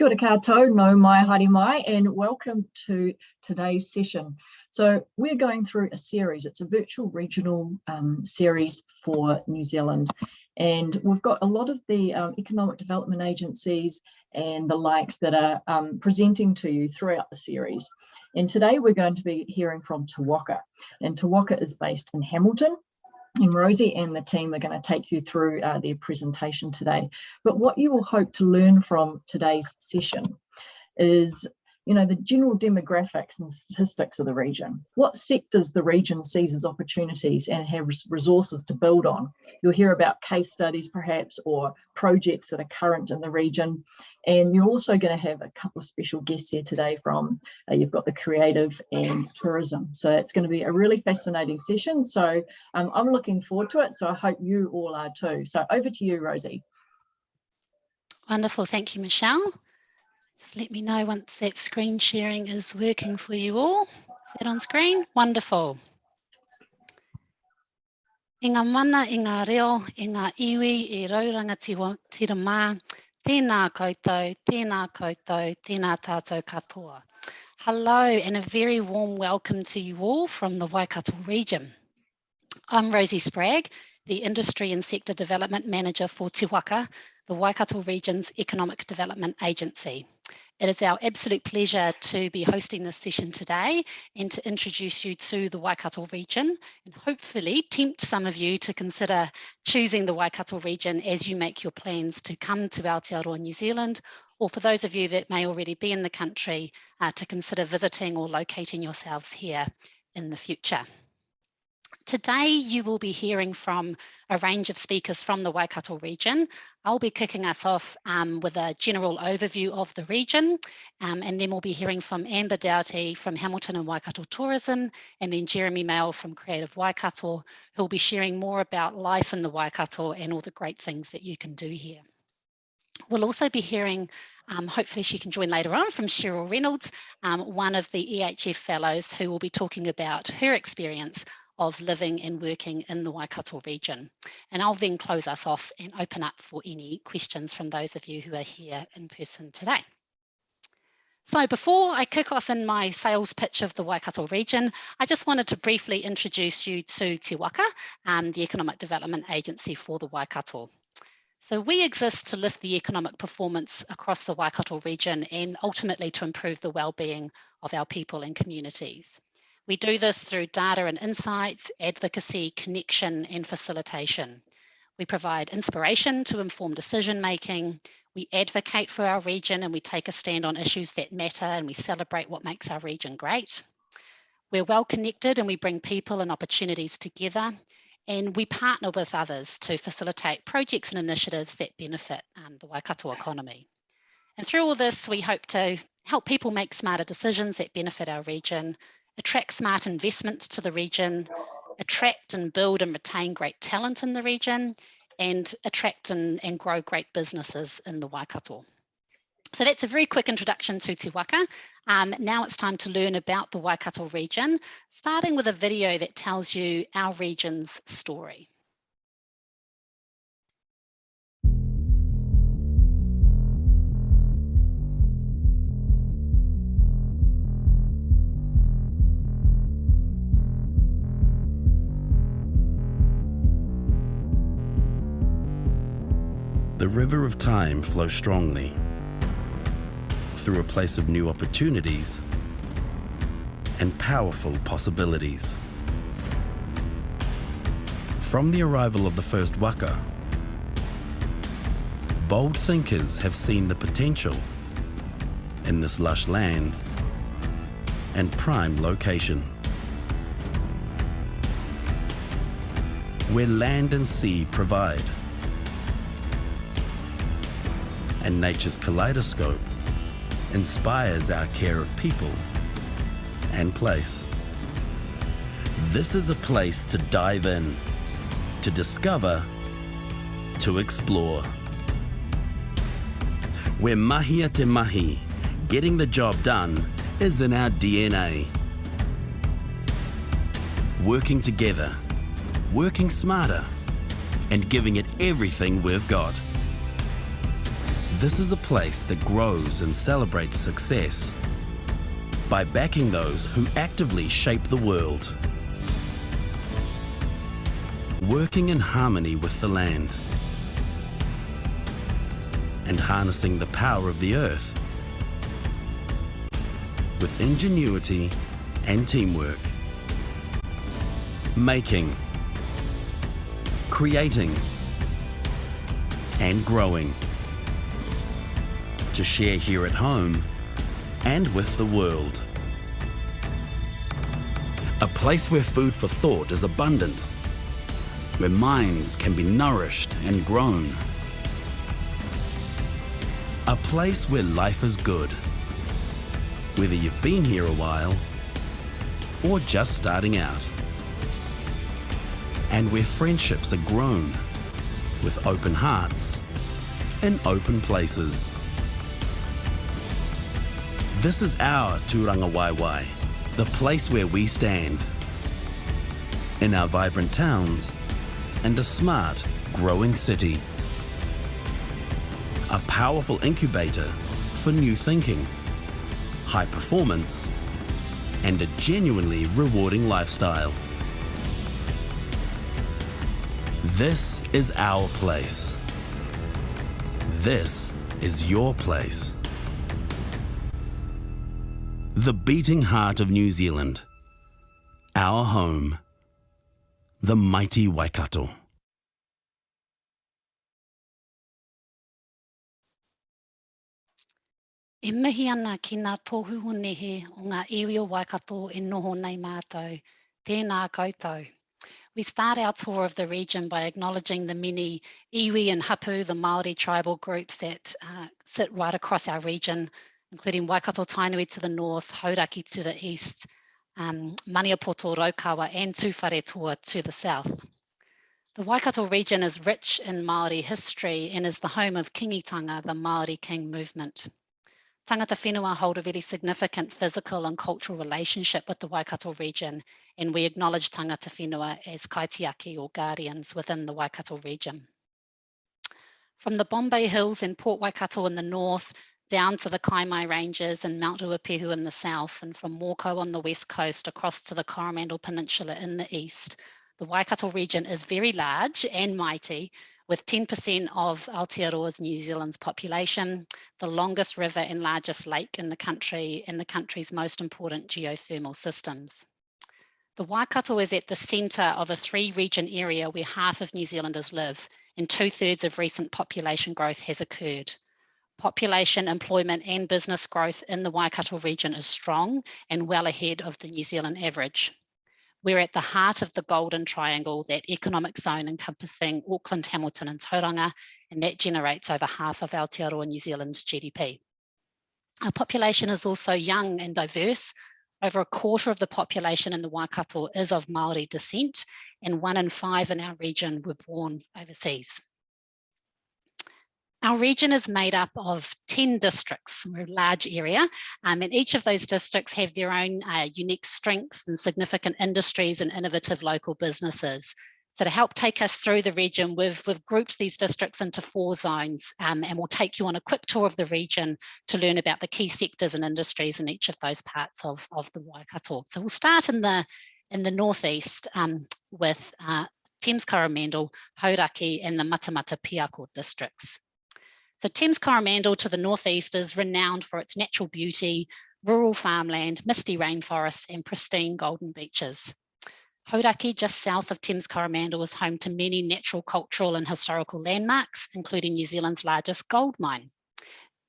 Kia ora koutou, no mai haere mai, and welcome to today's session. So we're going through a series, it's a virtual regional um, series for New Zealand. And we've got a lot of the um, economic development agencies and the likes that are um, presenting to you throughout the series. And today we're going to be hearing from Te Waka. And Te Waka is based in Hamilton, and Rosie and the team are going to take you through uh, their presentation today. But what you will hope to learn from today's session is you know, the general demographics and statistics of the region, what sectors the region sees as opportunities and has resources to build on. You'll hear about case studies perhaps or projects that are current in the region. And you're also going to have a couple of special guests here today from, uh, you've got the creative and tourism. So it's going to be a really fascinating session. So um, I'm looking forward to it. So I hope you all are too. So over to you, Rosie. Wonderful. Thank you, Michelle. Just let me know once that screen sharing is working for you all. Is that on screen? Wonderful. I ngā mana, i ngā reo, i ngā iwi, i rauranga tira mā, tēnā koutou, tēnā koutou, tēnā tātou katoa. Hello and a very warm welcome to you all from the Waikato region. I'm Rosie Spragg, the Industry and Sector Development Manager for Te Waka, the Waikato Region's Economic Development Agency. It is our absolute pleasure to be hosting this session today and to introduce you to the Waikato region and hopefully tempt some of you to consider choosing the Waikato region as you make your plans to come to Aotearoa New Zealand or for those of you that may already be in the country uh, to consider visiting or locating yourselves here in the future. Today, you will be hearing from a range of speakers from the Waikato region. I'll be kicking us off um, with a general overview of the region, um, and then we'll be hearing from Amber Doughty from Hamilton and Waikato Tourism, and then Jeremy Mayall from Creative Waikato, who'll be sharing more about life in the Waikato and all the great things that you can do here. We'll also be hearing, um, hopefully she can join later on, from Cheryl Reynolds, um, one of the EHF fellows who will be talking about her experience of living and working in the Waikato region. And I'll then close us off and open up for any questions from those of you who are here in person today. So before I kick off in my sales pitch of the Waikato region, I just wanted to briefly introduce you to Te Waka, um, the Economic Development Agency for the Waikato. So we exist to lift the economic performance across the Waikato region and ultimately to improve the well-being of our people and communities. We do this through data and insights, advocacy, connection, and facilitation. We provide inspiration to inform decision making. We advocate for our region and we take a stand on issues that matter and we celebrate what makes our region great. We're well connected and we bring people and opportunities together and we partner with others to facilitate projects and initiatives that benefit um, the Waikato economy. And through all this, we hope to help people make smarter decisions that benefit our region, attract smart investments to the region, attract and build and retain great talent in the region, and attract and, and grow great businesses in the Waikato. So that's a very quick introduction to Te Waka. Um, now it's time to learn about the Waikato region, starting with a video that tells you our region's story. The river of time flows strongly through a place of new opportunities and powerful possibilities. From the arrival of the first waka, bold thinkers have seen the potential in this lush land and prime location. Where land and sea provide and nature's kaleidoscope inspires our care of people and place. This is a place to dive in, to discover, to explore. Where mahia te mahi, getting the job done, is in our DNA. Working together, working smarter, and giving it everything we've got. This is a place that grows and celebrates success by backing those who actively shape the world. Working in harmony with the land and harnessing the power of the earth with ingenuity and teamwork. Making, creating and growing to share here at home and with the world. A place where food for thought is abundant, where minds can be nourished and grown. A place where life is good, whether you've been here a while or just starting out. And where friendships are grown with open hearts in open places. This is our Turanga Waiwai, the place where we stand. In our vibrant towns and a smart, growing city. A powerful incubator for new thinking, high performance, and a genuinely rewarding lifestyle. This is our place. This is your place. The beating heart of New Zealand. Our home. The mighty Waikato. E mihi ana ki ngā tohu nehe o ngā iwi o Waikato e noho nei mātou. Tēnā koutou. We start our tour of the region by acknowledging the many iwi and hapu, the Māori tribal groups that uh, sit right across our region, including Waikato Tainui to the north, Hauraki to the east, um, Maniapoto, Raukawa and Tuwharetua to the south. The Waikato region is rich in Māori history and is the home of Kingitanga, the Māori King movement. Tangata whenua hold a very significant physical and cultural relationship with the Waikato region, and we acknowledge tangata whenua as kaitiaki or guardians within the Waikato region. From the Bombay Hills and Port Waikato in the north, down to the Kaimai Ranges and Mount Ruapehu in the south, and from Mokau on the west coast across to the Coromandel Peninsula in the east, the Waikato region is very large and mighty, with 10% of Aotearoa's New Zealand's population, the longest river and largest lake in the country, and the country's most important geothermal systems. The Waikato is at the centre of a three region area where half of New Zealanders live and two thirds of recent population growth has occurred. Population, employment and business growth in the Waikato region is strong and well ahead of the New Zealand average. We're at the heart of the Golden Triangle, that economic zone encompassing Auckland, Hamilton and Tauranga, and that generates over half of Aotearoa New Zealand's GDP. Our population is also young and diverse. Over a quarter of the population in the Waikato is of Māori descent, and one in five in our region were born overseas. Our region is made up of 10 districts, we're a large area, um, and each of those districts have their own uh, unique strengths and significant industries and innovative local businesses. So to help take us through the region, we've, we've grouped these districts into four zones um, and we'll take you on a quick tour of the region to learn about the key sectors and industries in each of those parts of, of the Waikato. So we'll start in the, in the northeast um, with uh, Thames Coromandel, Hauraki and the Matamata Piako districts. So Thames Coromandel to the northeast is renowned for its natural beauty, rural farmland, misty rainforests and pristine golden beaches. Hauraki, just south of Thames Coromandel, is home to many natural, cultural and historical landmarks, including New Zealand's largest gold mine.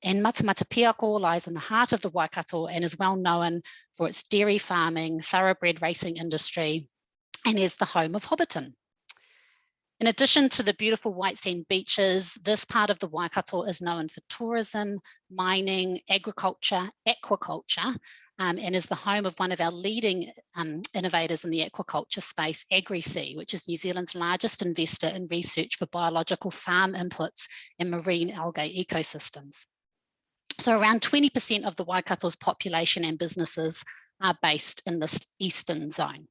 And Matamata Piako lies in the heart of the Waikato and is well known for its dairy farming, thoroughbred racing industry, and is the home of Hobbiton. In addition to the beautiful white sand beaches, this part of the Waikato is known for tourism, mining, agriculture, aquaculture, um, and is the home of one of our leading um, innovators in the aquaculture space, AgriSea, which is New Zealand's largest investor in research for biological farm inputs and marine algae ecosystems. So around 20% of the Waikato's population and businesses are based in this eastern zone.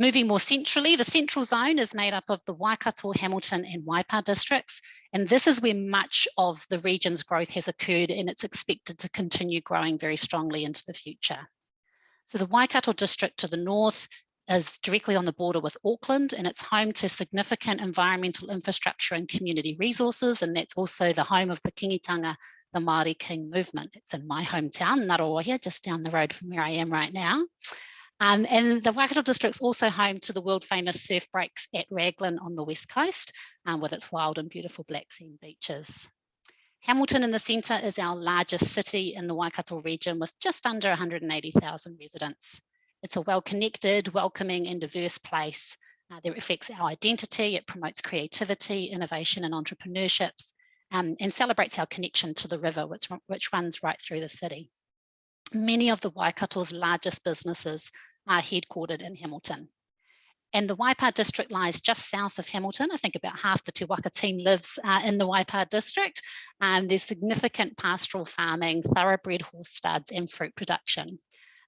Moving more centrally, the central zone is made up of the Waikato, Hamilton and Waipa districts. And this is where much of the region's growth has occurred and it's expected to continue growing very strongly into the future. So the Waikato district to the north is directly on the border with Auckland and it's home to significant environmental infrastructure and community resources. And that's also the home of the Kingitanga, the Māori King movement. It's in my hometown, Ngaruawahia, just down the road from where I am right now. Um, and the Waikato district's also home to the world famous surf breaks at Raglan on the west coast um, with its wild and beautiful black sand beaches. Hamilton in the centre is our largest city in the Waikato region with just under 180,000 residents. It's a well-connected, welcoming and diverse place uh, that reflects our identity. It promotes creativity, innovation and entrepreneurships um, and celebrates our connection to the river, which, which runs right through the city. Many of the Waikato's largest businesses are headquartered in Hamilton. And the Waipa district lies just south of Hamilton. I think about half the Te Waka team lives uh, in the Waipa district. Um, there's significant pastoral farming, thoroughbred horse studs and fruit production.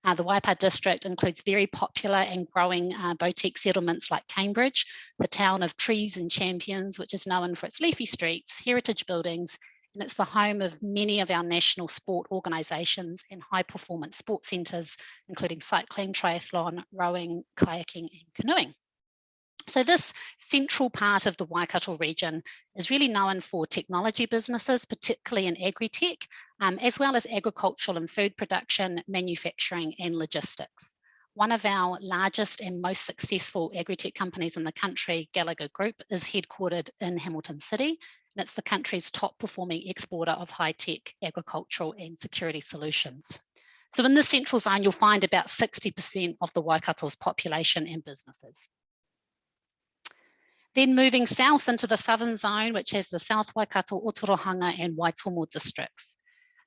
Uh, the Waipa district includes very popular and growing uh, boutique settlements like Cambridge, the town of trees and champions, which is known for its leafy streets, heritage buildings, and it's the home of many of our national sport organisations and high performance sport centres, including cycling, triathlon, rowing, kayaking and canoeing. So this central part of the Waikato region is really known for technology businesses, particularly in agri-tech, um, as well as agricultural and food production, manufacturing and logistics. One of our largest and most successful agri-tech companies in the country, Gallagher Group, is headquartered in Hamilton City, and it's the country's top performing exporter of high-tech agricultural and security solutions. So in the central zone, you'll find about 60% of the Waikato's population and businesses. Then moving south into the southern zone, which has the South Waikato, Otorohanga and Waitomo districts.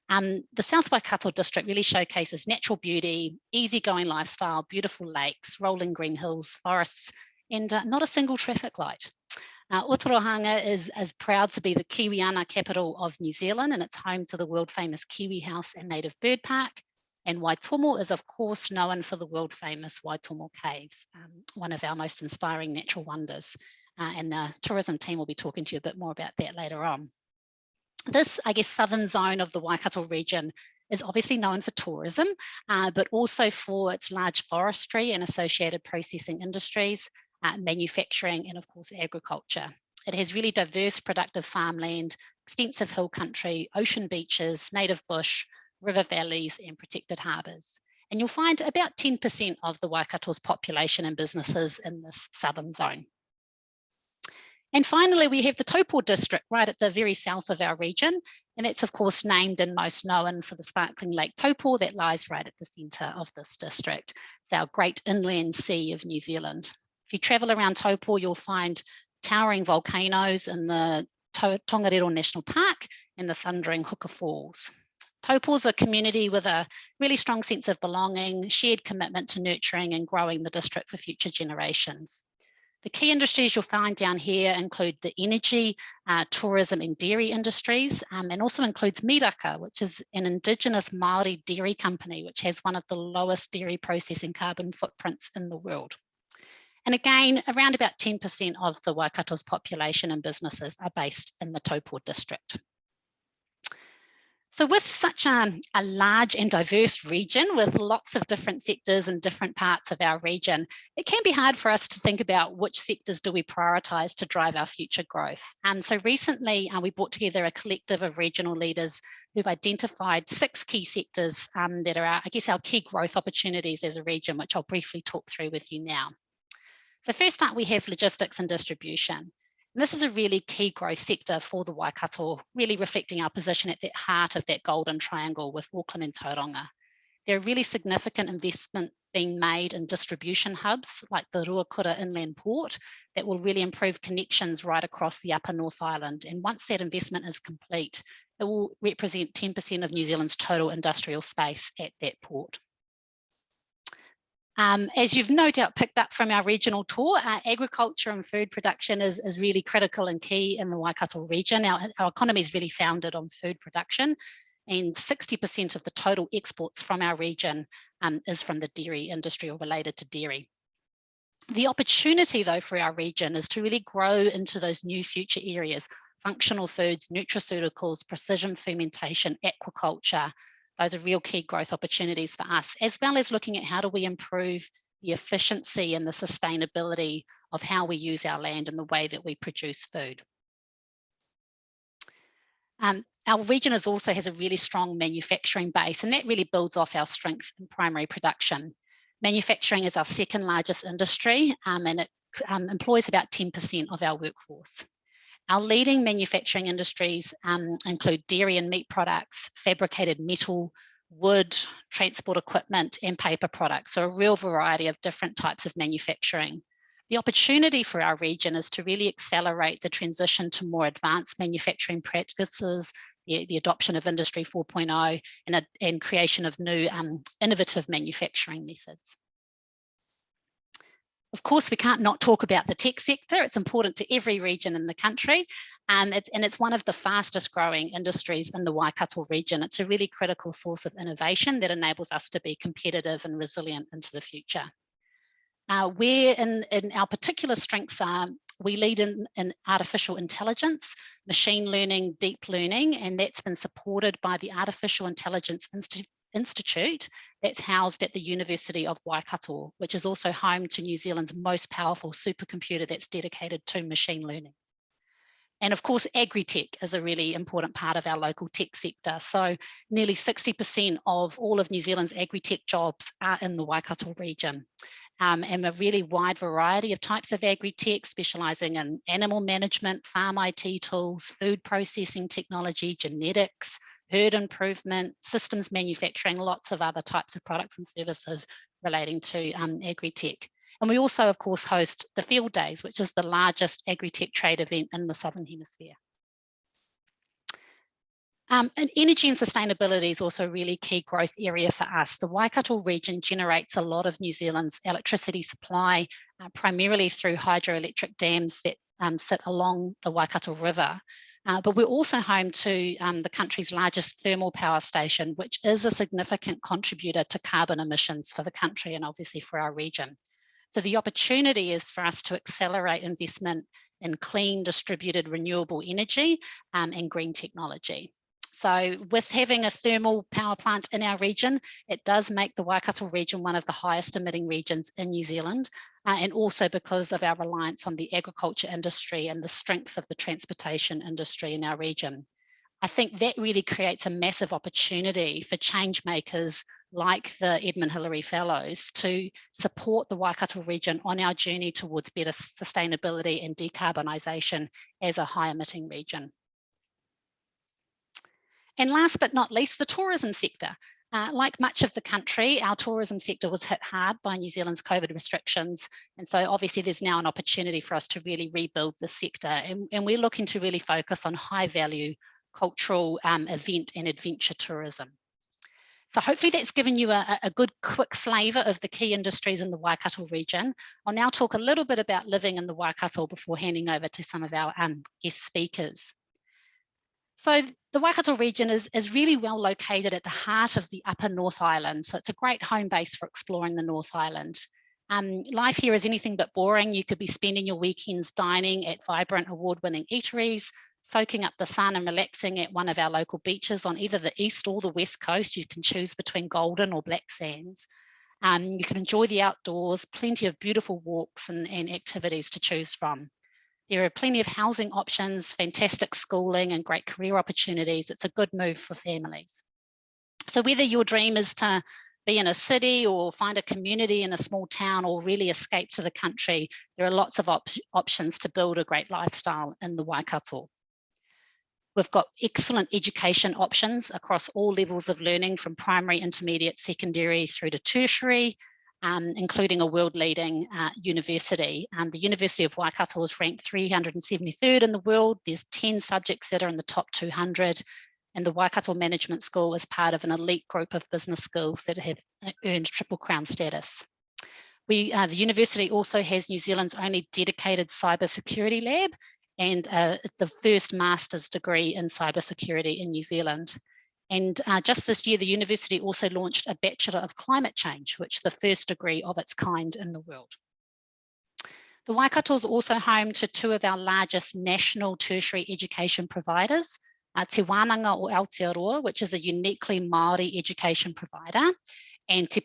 Um, the South Waikato district really showcases natural beauty, easygoing lifestyle, beautiful lakes, rolling green hills, forests, and uh, not a single traffic light. Uh, is, is proud to be the Kiwiana capital of New Zealand and it's home to the world famous Kiwi House and Native Bird Park. And Waitomo is of course known for the world famous Waitomo Caves, um, one of our most inspiring natural wonders uh, and the tourism team will be talking to you a bit more about that later on. This, I guess, southern zone of the Waikato region is obviously known for tourism, uh, but also for its large forestry and associated processing industries, uh, manufacturing, and of course, agriculture. It has really diverse productive farmland, extensive hill country, ocean beaches, native bush, river valleys, and protected harbours. And you'll find about 10% of the Waikato's population and businesses in this southern zone. And finally, we have the Taupo district right at the very south of our region. And it's of course named and most known for the sparkling Lake Taupo that lies right at the centre of this district. It's our great inland sea of New Zealand. If you travel around Taupo, you'll find towering volcanoes in the Tongariro National Park and the thundering Huka Falls. Taupo is a community with a really strong sense of belonging, shared commitment to nurturing and growing the district for future generations. The key industries you'll find down here include the energy, uh, tourism and dairy industries, um, and also includes Miraka, which is an indigenous Māori dairy company, which has one of the lowest dairy processing carbon footprints in the world. And again, around about 10% of the Waikato's population and businesses are based in the Taupo district. So with such a, a, large and diverse region with lots of different sectors and different parts of our region, it can be hard for us to think about which sectors do we prioritise to drive our future growth. And so recently uh, we brought together a collective of regional leaders who've identified six key sectors um, that are, our, I guess, our key growth opportunities as a region, which I'll briefly talk through with you now. So first up, we have logistics and distribution. And this is a really key growth sector for the Waikato, really reflecting our position at the heart of that golden triangle with Auckland and Tauranga. There are really significant investment being made in distribution hubs like the Ruakura Inland Port that will really improve connections right across the upper North Island. And once that investment is complete, it will represent 10% of New Zealand's total industrial space at that port. Um, as you've no doubt picked up from our regional tour, uh, agriculture and food production is, is really critical and key in the Waikato region. Our, our economy is really founded on food production and 60% of the total exports from our region um, is from the dairy industry or related to dairy. The opportunity though for our region is to really grow into those new future areas, functional foods, nutraceuticals, precision fermentation, aquaculture. Those are real key growth opportunities for us, as well as looking at how do we improve the efficiency and the sustainability of how we use our land and the way that we produce food. Um, our region is also has a really strong manufacturing base and that really builds off our strength in primary production. Manufacturing is our second largest industry um, and it um, employs about 10% of our workforce. Our leading manufacturing industries um, include dairy and meat products, fabricated metal, wood, transport equipment and paper products. So a real variety of different types of manufacturing. The opportunity for our region is to really accelerate the transition to more advanced manufacturing practices, the, the adoption of Industry 4.0 and, and creation of new um, innovative manufacturing methods. Of course, we can't not talk about the tech sector. It's important to every region in the country. Um, it's, and it's one of the fastest growing industries in the Waikato region. It's a really critical source of innovation that enables us to be competitive and resilient into the future. Uh, where in, in our particular strengths are, we lead in, in artificial intelligence, machine learning, deep learning, and that's been supported by the Artificial Intelligence Institute Institute that's housed at the University of Waikato, which is also home to New Zealand's most powerful supercomputer that's dedicated to machine learning. And of course, agri-tech is a really important part of our local tech sector. So nearly 60% of all of New Zealand's agri-tech jobs are in the Waikato region. Um, and a really wide variety of types of agri-tech, specialising in animal management, farm IT tools, food processing technology, genetics, herd improvement, systems manufacturing, lots of other types of products and services relating to um, agri-tech. And we also, of course, host the Field Days, which is the largest agri-tech trade event in the Southern Hemisphere. Um, and energy and sustainability is also a really key growth area for us. The Waikato region generates a lot of New Zealand's electricity supply, uh, primarily through hydroelectric dams that um, sit along the Waikato River. Uh, but we're also home to um, the country's largest thermal power station, which is a significant contributor to carbon emissions for the country and obviously for our region. So the opportunity is for us to accelerate investment in clean, distributed, renewable energy um, and green technology. So with having a thermal power plant in our region, it does make the Waikato region one of the highest emitting regions in New Zealand, uh, and also because of our reliance on the agriculture industry and the strength of the transportation industry in our region. I think that really creates a massive opportunity for change makers like the Edmund Hillary Fellows to support the Waikato region on our journey towards better sustainability and decarbonisation as a high emitting region. And last but not least, the tourism sector. Uh, like much of the country, our tourism sector was hit hard by New Zealand's COVID restrictions. And so obviously there's now an opportunity for us to really rebuild the sector. And, and we're looking to really focus on high value cultural um, event and adventure tourism. So hopefully that's given you a, a, good quick flavour of the key industries in the Waikato region. I'll now talk a little bit about living in the Waikato before handing over to some of our um, guest speakers. So the Waikato region is, is really well located at the heart of the upper North Island. So it's a great home base for exploring the North Island. Um, life here is anything but boring. You could be spending your weekends dining at vibrant award-winning eateries, soaking up the sun and relaxing at one of our local beaches on either the east or the west coast. You can choose between golden or black sands. Um, you can enjoy the outdoors, plenty of beautiful walks and, and activities to choose from. There are plenty of housing options, fantastic schooling and great career opportunities. It's a good move for families. So whether your dream is to be in a city or find a community in a small town or really escape to the country, there are lots of op options to build a great lifestyle in the Waikato. We've got excellent education options across all levels of learning from primary, intermediate, secondary through to tertiary, um, including a world leading uh, university. Um, the University of Waikato is ranked 373rd in the world. There's 10 subjects that are in the top 200 and the Waikato Management School is part of an elite group of business schools that have uh, earned Triple Crown status. We, uh, the university also has New Zealand's only dedicated cybersecurity lab and uh, the first master's degree in cybersecurity in New Zealand. And uh, just this year, the university also launched a Bachelor of Climate Change, which is the first degree of its kind in the world. The Waikato is also home to two of our largest national tertiary education providers, uh, Te Wānanga o Aotearoa, which is a uniquely Māori education provider, and Te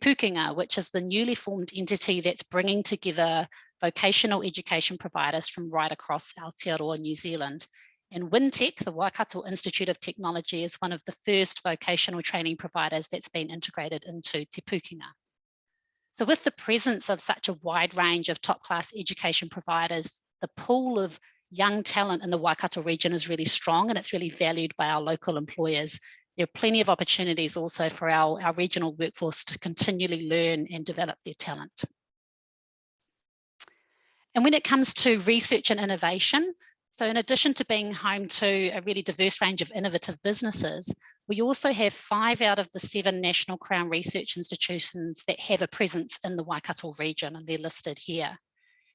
which is the newly formed entity that's bringing together vocational education providers from right across Aotearoa, New Zealand. And Wintec, the Waikato Institute of Technology, is one of the first vocational training providers that's been integrated into Te Pukenga. So with the presence of such a wide range of top class education providers, the pool of young talent in the Waikato region is really strong and it's really valued by our local employers. There are plenty of opportunities also for our, our regional workforce to continually learn and develop their talent. And when it comes to research and innovation, so in addition to being home to a really diverse range of innovative businesses, we also have five out of the seven National Crown Research institutions that have a presence in the Waikato region and they're listed here.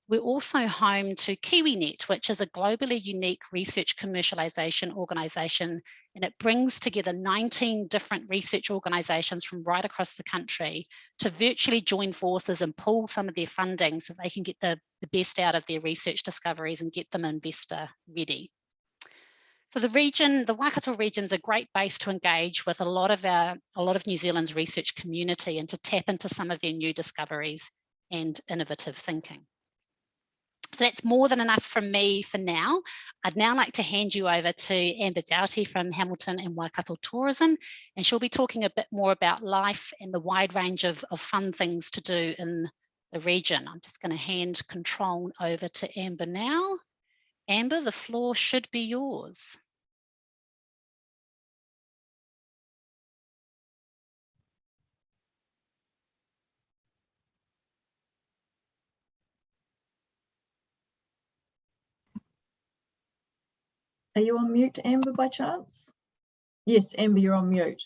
We're also home to KiwiNet, which is a globally unique research commercialization organization, and it brings together 19 different research organizations from right across the country to virtually join forces and pool some of their funding so they can get the, the best out of their research discoveries and get them investor ready. So the region, the Waikato region is a great base to engage with a lot of our, a lot of New Zealand's research community and to tap into some of their new discoveries and innovative thinking. So that's more than enough from me for now. I'd now like to hand you over to Amber Doughty from Hamilton and Waikato Tourism, and she'll be talking a bit more about life and the wide range of, of fun things to do in the region. I'm just going to hand control over to Amber now. Amber, the floor should be yours. Are you on mute, Amber, by chance? Yes, Amber, you're on mute.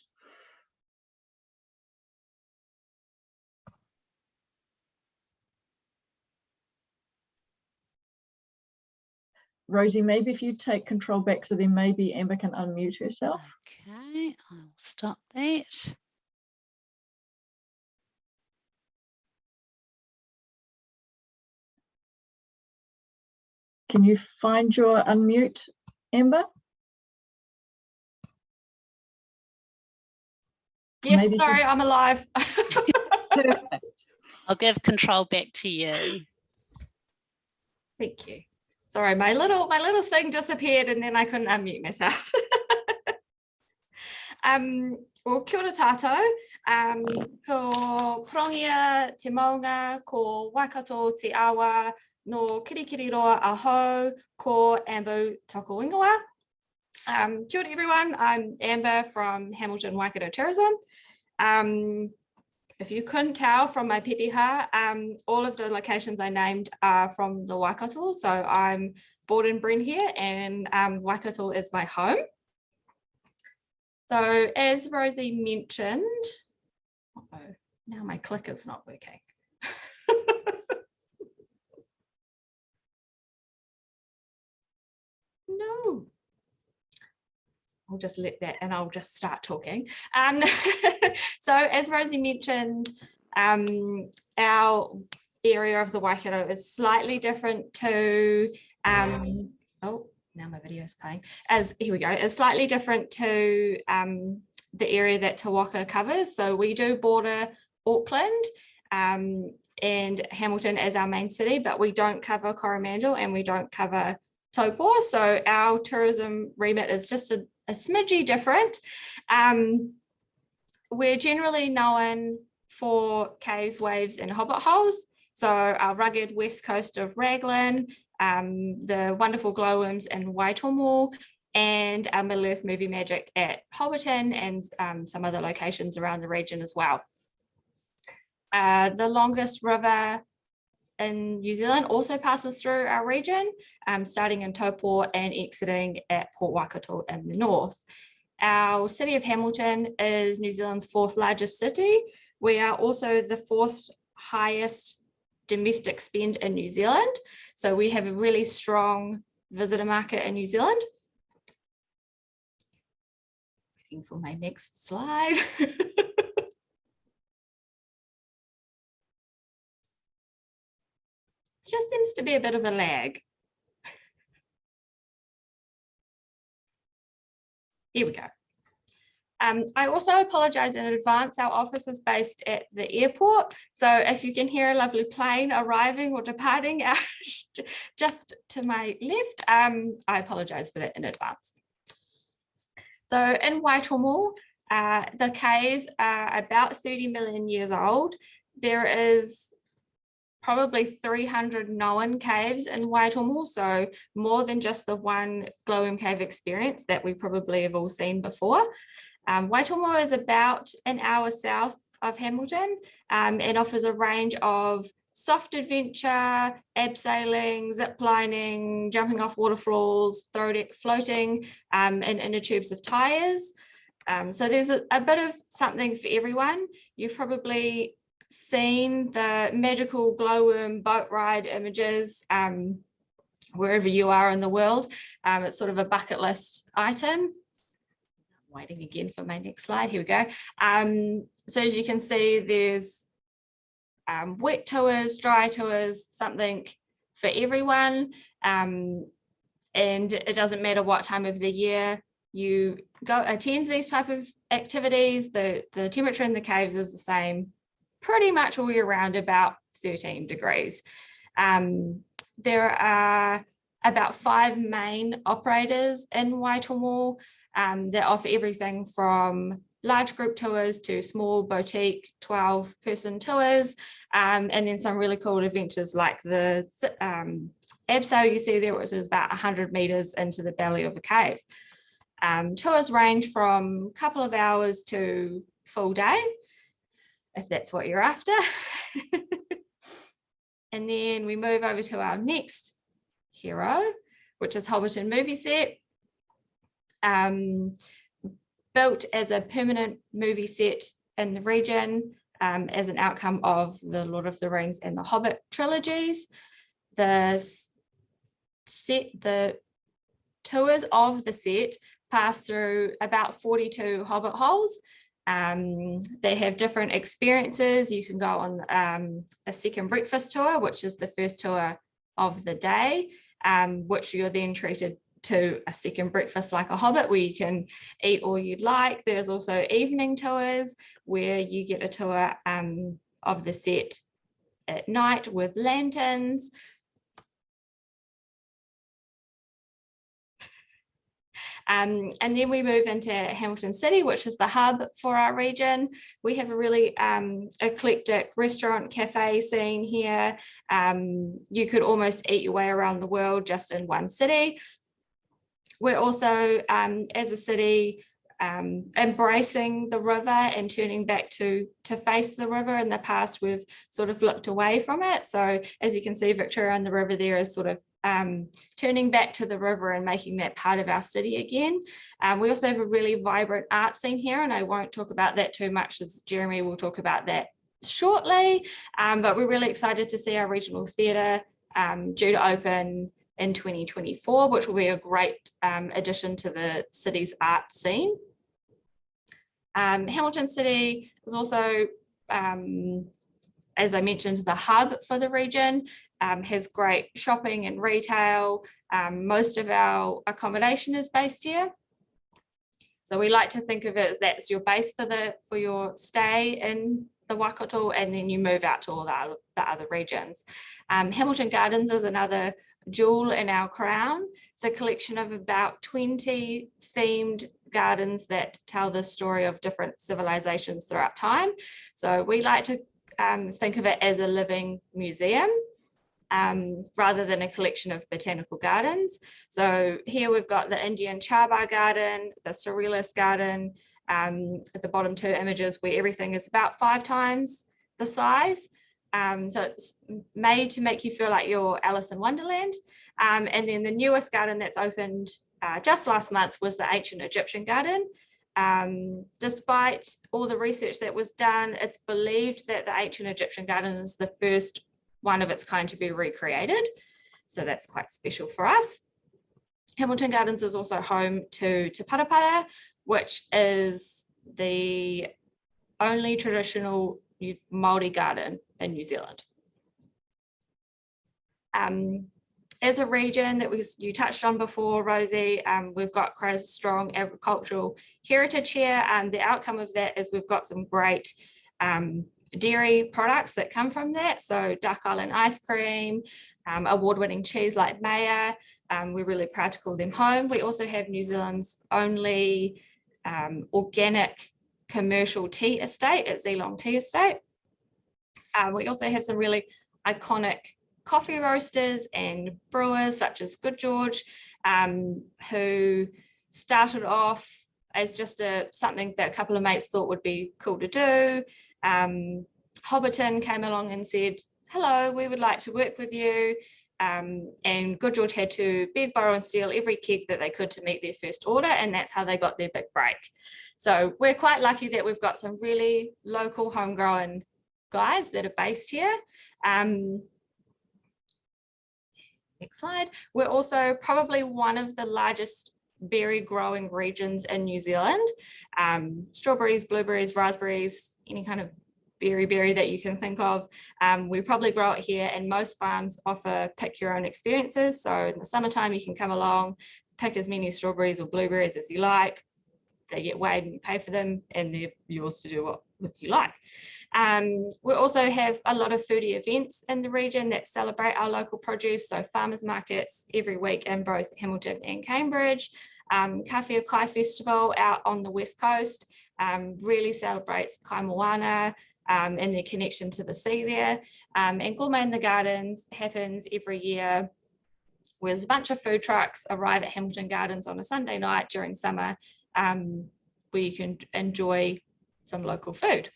Rosie, maybe if you take control back so then maybe Amber can unmute herself. Okay, I'll stop that. Can you find your unmute Amber? Yes, Maybe sorry, I'm alive. Perfect. I'll give control back to you. Thank you. Sorry, my little my little thing disappeared and then I couldn't unmute myself. um, well, kia ora tātou. Um, ko Pirongia te maunga, ko Waikato te awa, no Kirikiriroa aho, ko Amber Toko Ingoa. Um, kia ora everyone, I'm Amber from Hamilton Waikato Tourism. Um, if you couldn't tell from my pepeha, um, all of the locations I named are from the Waikato. So I'm born and bred here and um, Waikato is my home. So as Rosie mentioned, uh -oh, now my click is not working. no. I'll just let that and I'll just start talking. Um, so as Rosie mentioned, um, our area of the Waikato is slightly different to, um, oh, now my video is playing, as here we go, is slightly different to um, the area that Te covers. So we do border Auckland um, and Hamilton as our main city, but we don't cover Coromandel and we don't cover Taupo. So our tourism remit is just a, a smidgy different. Um, we're generally known for caves, waves and hobbit holes. So our rugged west coast of Raglan, um, the wonderful glowworms in Waitomo, and our Middle Earth movie magic at Hobbiton and um, some other locations around the region as well. Uh, the longest river in New Zealand also passes through our region, um, starting in Taupo and exiting at Port Waikato in the north. Our city of Hamilton is New Zealand's fourth largest city. We are also the fourth highest domestic spend in New Zealand. So we have a really strong visitor market in New Zealand. Waiting for my next slide. just seems to be a bit of a lag. Here we go. Um, I also apologise in advance. Our office is based at the airport. So if you can hear a lovely plane arriving or departing just to my left, um, I apologise for that in advance. So in Waitomo, uh, the caves are about 30 million years old. There is probably 300 known caves in Waitomo, so more than just the one glowworm cave experience that we probably have all seen before. Um, Waitomo is about an hour south of Hamilton um, and offers a range of soft adventure, abseiling, zip lining, jumping off waterfalls, floating um, in inner tubes of tyres. Um, so there's a, a, bit of something for everyone. You've probably seen the magical glowworm boat ride images um, wherever you are in the world. Um, it's sort of a bucket list item waiting again for my next slide. Here we go. Um, so as you can see, there's um, wet tours, dry tours, something for everyone. Um, and it doesn't matter what time of the year you go attend these type of activities. The, the temperature in the caves is the same pretty much all year round, about 13 degrees. Um, there are about five main operators in Waitomo um, that offer everything from large group tours to small boutique 12 person tours um, and then some really cool adventures like the um, abseil you see there which is about 100 meters into the belly of a cave. Um, tours range from a couple of hours to full day if that's what you're after. and then we move over to our next hero which is Hobbiton movie set um, built as a permanent movie set in the region um, as an outcome of the Lord of the Rings and the Hobbit trilogies. The set, the tours of the set pass through about 42 Hobbit holes. Um, they have different experiences. You can go on um, a second breakfast tour, which is the first tour of the day, um, which you're then treated to a second breakfast like a hobbit where you can eat all you'd like. There's also evening tours where you get a tour um, of the set at night with lanterns. Um, and then we move into Hamilton City, which is the hub for our region. We have a really um, eclectic restaurant cafe scene here. Um, you could almost eat your way around the world just in one city. We're also, um, as a city, um, embracing the river and turning back to to face the river. In the past, we've sort of looked away from it. So as you can see, Victoria and the river there is sort of um, turning back to the river and making that part of our city again. Um, we also have a really vibrant art scene here, and I won't talk about that too much as Jeremy will talk about that shortly. Um, but we're really excited to see our regional theatre um, due to open in 2024, which will be a great um, addition to the city's art scene. Um, Hamilton City is also, um, as I mentioned, the hub for the region, um, has great shopping and retail. Um, most of our accommodation is based here. So we like to think of it as that's your base for the for your stay in the Waikato and then you move out to all the other, the other regions. Um, Hamilton Gardens is another jewel in our crown. It's a collection of about 20 themed gardens that tell the story of different civilizations throughout time. So we like to um, think of it as a living museum um, rather than a collection of botanical gardens. So here we've got the Indian Char Bagh garden, the Surrealist garden, um, at the bottom two images where everything is about five times the size. Um, so it's made to make you feel like you're Alice in Wonderland. Um, and then the newest garden that's opened uh, just last month was the ancient Egyptian garden. Um, despite all the research that was done, it's believed that the ancient Egyptian garden is the first one of its kind to be recreated. So that's quite special for us. Hamilton Gardens is also home to Te Parapara, which is the only traditional Māori garden in New Zealand. Um, as a region that was you touched on before, Rosie, um, we've got quite a strong agricultural heritage here. And the outcome of that is we've got some great um, dairy products that come from that. So Duck Island ice cream, um, award-winning cheese like Meyer. Um, we're really proud to call them home. We also have New Zealand's only um, organic commercial tea estate at Zealong Tea Estate. Uh, we also have some really iconic coffee roasters and brewers such as Good George, um, who started off as just a something that a couple of mates thought would be cool to do. Um, Hobbiton came along and said, hello, we would like to work with you. Um, and Good George had to beg, borrow and steal every keg that they could to meet their first order and that's how they got their big break. So we're quite lucky that we've got some really local homegrown guys that are based here. Um, next slide. We're also probably one of the largest berry growing regions in New Zealand. Um, strawberries, blueberries, raspberries, any kind of berry berry that you can think of. Um, we probably grow it here and most farms offer pick your own experiences. So in the summertime, you can come along, pick as many strawberries or blueberries as you like. They get weighed and you pay for them and they're yours to do what, what you like. Um, we also have a lot of foodie events in the region that celebrate our local produce. So farmers markets every week in both Hamilton and Cambridge. Um, Kai Festival out on the west coast um, really celebrates Kai Moana, um, and their connection to the sea there. Um, and Gourmet in the Gardens happens every year where a bunch of food trucks arrive at Hamilton Gardens on a Sunday night during summer um, where you can enjoy some local food.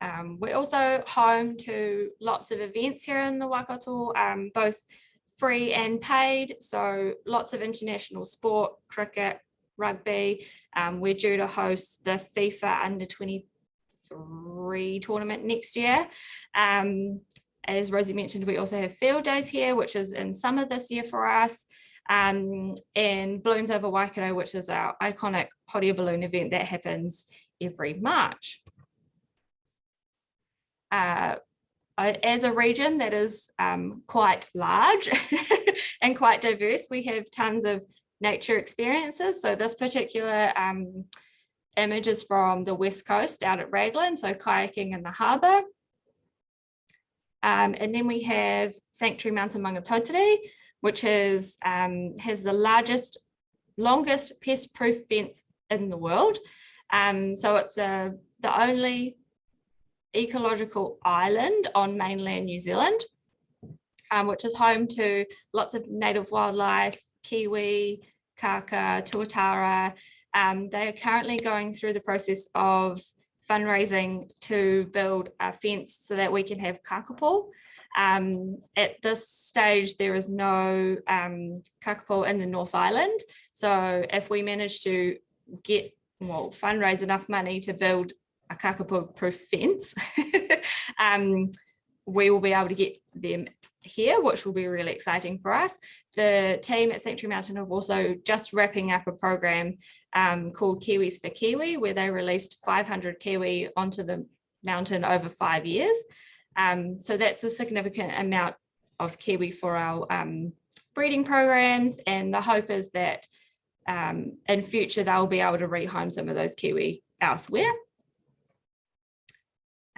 Um, we're also home to lots of events here in the Waikato, um, both free and paid. So lots of international sport, cricket, rugby. Um, we're due to host the FIFA under 23 tournament next year. Um, as Rosie mentioned, we also have field days here, which is in summer this year for us. Um, and Balloons Over Waikato, which is our iconic air balloon event that happens every March. Uh, as a region that is um, quite large and quite diverse, we have tons of nature experiences. So this particular um, image is from the west coast out at Raglan, so kayaking in the harbour. Um, and then we have Sanctuary Mountain Maungatautari, which is um, has the largest, longest pest-proof fence in the world. Um, so it's a, the only ecological island on mainland New Zealand, um, which is home to lots of native wildlife, kiwi, kaka, tuatara. Um, they are currently going through the process of fundraising to build a fence so that we can have kakapo. Um, at this stage, there is no um, kakapo in the North Island. So if we manage to get, well, fundraise enough money to build a kakapo proof fence, um, we will be able to get them here, which will be really exciting for us. The team at Sanctuary Mountain are also just wrapping up a program um, called Kiwis for Kiwi, where they released 500 Kiwi onto the mountain over five years. Um, so that's a significant amount of Kiwi for our um, breeding programs. And the hope is that um, in future, they'll be able to rehome some of those Kiwi elsewhere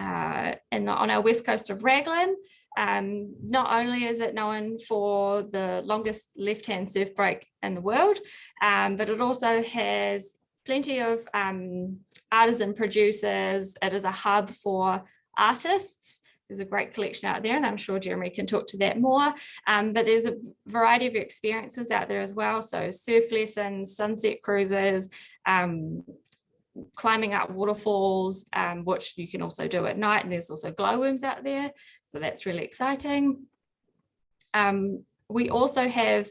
uh, and on our west coast of Raglan. Um, not only is it known for the longest left-hand surf break in the world, um, but it also has plenty of um, artisan producers. It is a hub for artists. There's a great collection out there and I'm sure Jeremy can talk to that more. Um, but there's a variety of experiences out there as well. So surf lessons, sunset cruises, um, climbing up waterfalls, um, which you can also do at night. And there's also glowworms out there. So that's really exciting. Um, we also have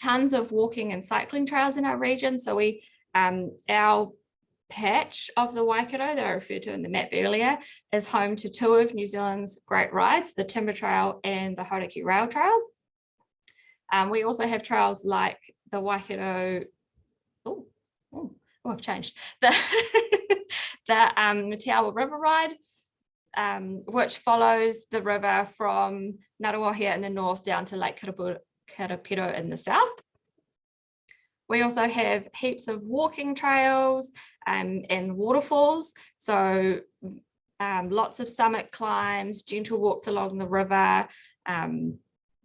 tons of walking and cycling trails in our region. So we, um, our patch of the Waikato that I referred to in the map earlier is home to two of New Zealand's great rides, the Timber Trail and the Hauraki Rail Trail. Um, we also have trails like the Waikato, oh, oh oh, I've changed, the, the um, River Ride, um, which follows the river from Ngaruawahia in the north down to Lake Karapiro in the south. We also have heaps of walking trails um, and waterfalls. So um, lots of summit climbs, gentle walks along the river, um,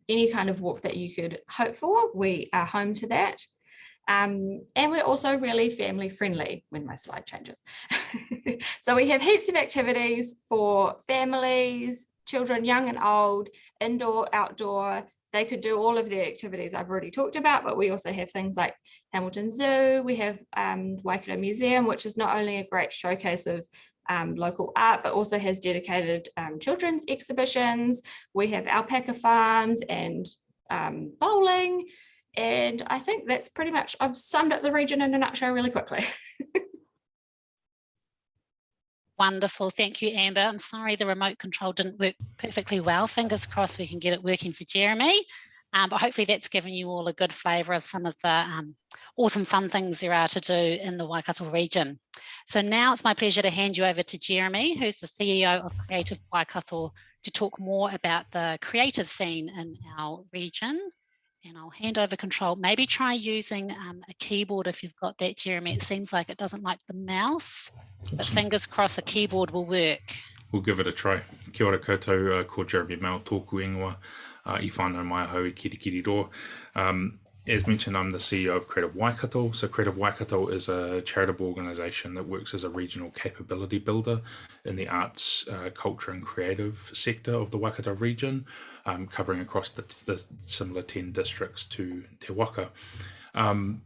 any kind of walk that you could hope for, we are home to that. Um, and we're also really family friendly when my slide changes. so we have heaps of activities for families, children, young and old, indoor, outdoor. They could do all of the activities I've already talked about, but we also have things like Hamilton Zoo, we have um, Waikato Museum, which is not only a great showcase of um, local art, but also has dedicated um, children's exhibitions. We have alpaca farms and um, bowling. And I think that's pretty much, I've summed up the region in a nutshell really quickly. Wonderful. Thank you, Amber. I'm sorry the remote control didn't work perfectly well. Fingers crossed we can get it working for Jeremy. Um, but hopefully that's given you all a good flavour of some of the um, awesome fun things there are to do in the Waikato region. So now it's my pleasure to hand you over to Jeremy, who's the CEO of Creative Waikato, to talk more about the creative scene in our region. And I'll hand over control. Maybe try using um, a keyboard if you've got that, Jeremy. It seems like it doesn't like the mouse, but fingers crossed a keyboard will work. We'll give it a try. Kia ora koutou, uh, ko Jeremy Mayall, tōku ingoa, uh, i whānau mai hau i kirikiri Um, as mentioned, I'm the CEO of Creative Waikato. So Creative Waikato is a charitable organisation that works as a regional capability builder in the arts, uh, culture and creative sector of the Waikato region, um, covering across the, the, similar 10 districts to Te Waka. Um,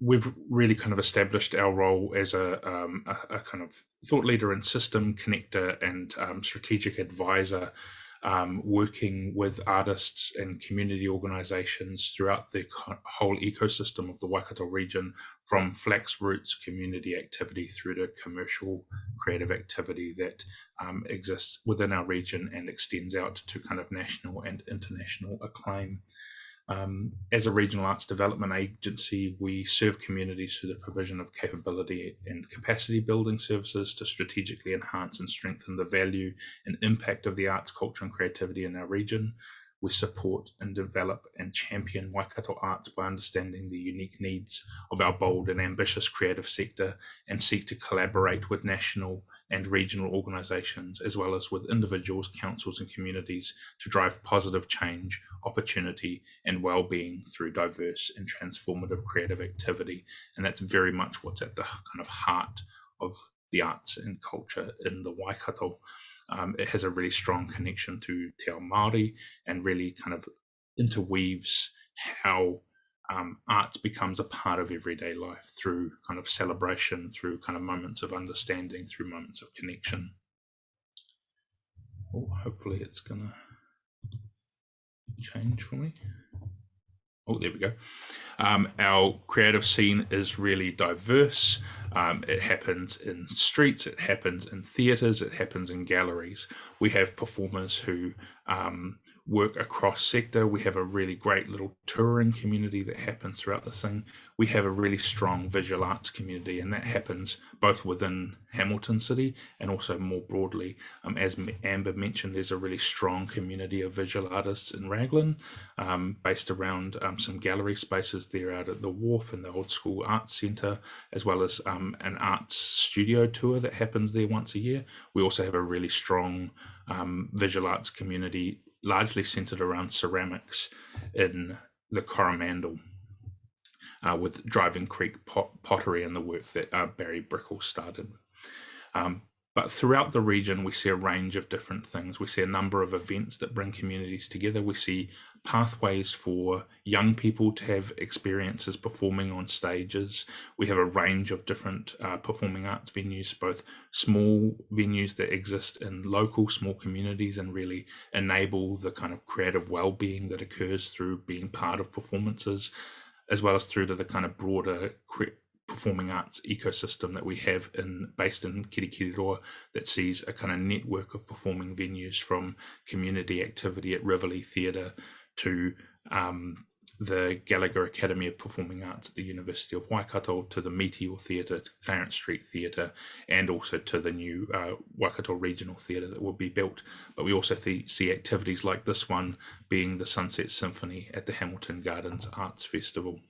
we've really kind of established our role as a, um, a, a, kind of thought leader and system connector and um, strategic advisor um, working with artists and community organizations throughout the whole ecosystem of the Waikato region, from flax roots community activity through to commercial creative activity that um, exists within our region and extends out to kind of national and international acclaim. Um, as a regional arts development agency, we serve communities through the provision of capability and capacity building services to strategically enhance and strengthen the value and impact of the arts, culture, and creativity in our region. We support and develop and champion Waikato arts by understanding the unique needs of our bold and ambitious creative sector and seek to collaborate with national and regional organisations, as well as with individuals, councils, and communities to drive positive change, opportunity, and well-being through diverse and transformative creative activity. And that's very much what's at the kind of heart of the arts and culture in the Waikato. Um, it has a really strong connection to Te Ao Māori and really kind of interweaves how um, art becomes a part of everyday life through kind of celebration, through kind of moments of understanding, through moments of connection. Oh, hopefully it's gonna change for me. Oh, there we go. Um, our creative scene is really diverse. Um, it happens in streets, it happens in theatres, it happens in galleries. We have performers who um, work across sector. We have a really great little touring community that happens throughout the thing. We have a really strong visual arts community, and that happens both within Hamilton City and also more broadly. Um, as Amber mentioned, there's a really strong community of visual artists in Raglan, um, based around um, some gallery spaces there out at the Wharf and the Old School Arts Centre, as well as um, an arts studio tour that happens there once a year. We also have a really strong um, visual arts community largely centered around ceramics in the Coromandel. Uh, with Driving Creek pot pottery and the work that uh, Barry Brickell started. Um, but throughout the region, we see a range of different things. We see a number of events that bring communities together. We see pathways for young people to have experiences performing on stages. We have a range of different uh, performing arts venues, both small venues that exist in local small communities and really enable the kind of creative well-being that occurs through being part of performances, as well as through to the kind of broader performing arts ecosystem that we have in based in Kirikiriroa that sees a kind of network of performing venues from community activity at Rivoli Theatre to um, the Gallagher Academy of Performing Arts at the University of Waikato to the Meteor Theatre, to Clarence Street Theatre, and also to the new uh, Waikato Regional Theatre that will be built. But we also see activities like this one being the Sunset Symphony at the Hamilton Gardens Arts Festival.